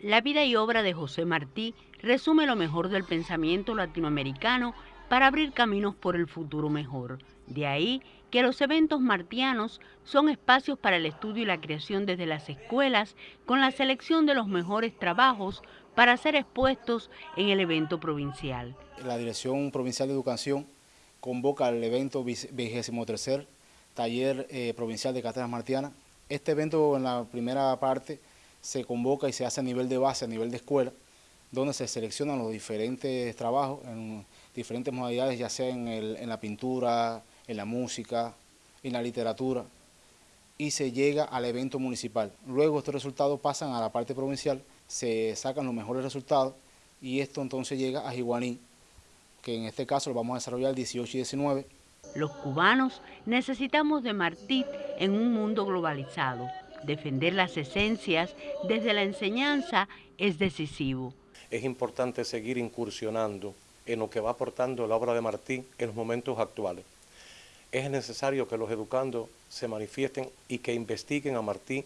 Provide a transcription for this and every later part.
La vida y obra de José Martí resume lo mejor del pensamiento latinoamericano para abrir caminos por el futuro mejor. De ahí que los eventos martianos son espacios para el estudio y la creación desde las escuelas con la selección de los mejores trabajos para ser expuestos en el evento provincial. La Dirección Provincial de Educación convoca el evento 23 Taller eh, Provincial de Cátedras Martianas. Este evento en la primera parte se convoca y se hace a nivel de base, a nivel de escuela, donde se seleccionan los diferentes trabajos en diferentes modalidades, ya sea en, la pintura, en la música, en la literatura, y se llega al evento municipal. Luego estos resultados pasan a la parte provincial, se sacan los mejores resultados, y esto entonces llega a Jiguaní, que en este caso lo vamos a desarrollar el 18 y 19. Los cubanos necesitamos de Martí en un mundo globalizado. Defender las esencias desde la enseñanza es decisivo. Es importante seguir incursionando en lo que va aportando la obra de Martí en los momentos actuales. Es necesario que los educandos se manifiesten y que investiguen a Martí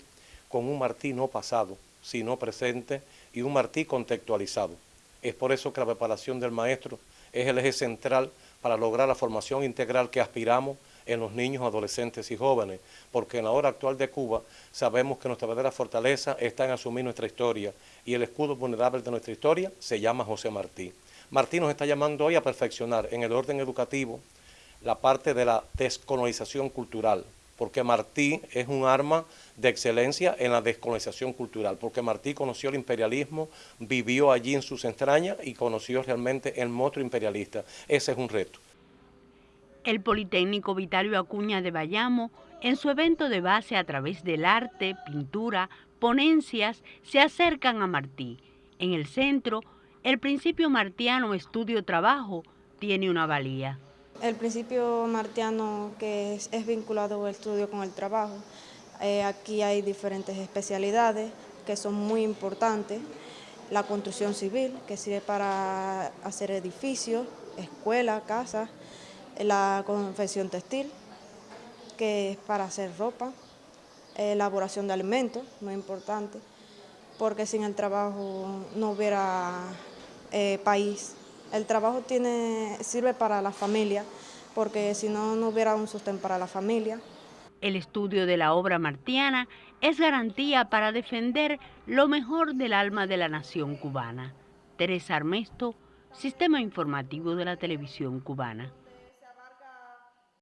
con un Martí no pasado, sino presente y un Martí contextualizado. Es por eso que la preparación del maestro es el eje central para lograr la formación integral que aspiramos en los niños, adolescentes y jóvenes, porque en la hora actual de Cuba sabemos que nuestra verdadera fortaleza está en asumir nuestra historia y el escudo vulnerable de nuestra historia se llama José Martí. Martí nos está llamando hoy a perfeccionar en el orden educativo la parte de la descolonización cultural, porque Martí es un arma de excelencia en la descolonización cultural, porque Martí conoció el imperialismo, vivió allí en sus entrañas y conoció realmente el monstruo imperialista. Ese es un reto. El Politécnico Vitalio Acuña de Bayamo, en su evento de base a través del arte, pintura, ponencias, se acercan a Martí. En el centro, el principio martiano estudio-trabajo tiene una valía. El principio martiano que es, vinculado al estudio con el trabajo, eh, aquí hay diferentes especialidades que son muy importantes. La construcción civil, que sirve para hacer edificios, escuelas, casas, la confección textil, que es para hacer ropa, elaboración de alimentos, muy importante, porque sin el trabajo no hubiera eh, país. El trabajo tiene, sirve para la familia, porque si no, no hubiera un sostén para la familia. El estudio de la obra martiana es garantía para defender lo mejor del alma de la nación cubana. Teresa Armesto, Sistema Informativo de la Televisión Cubana.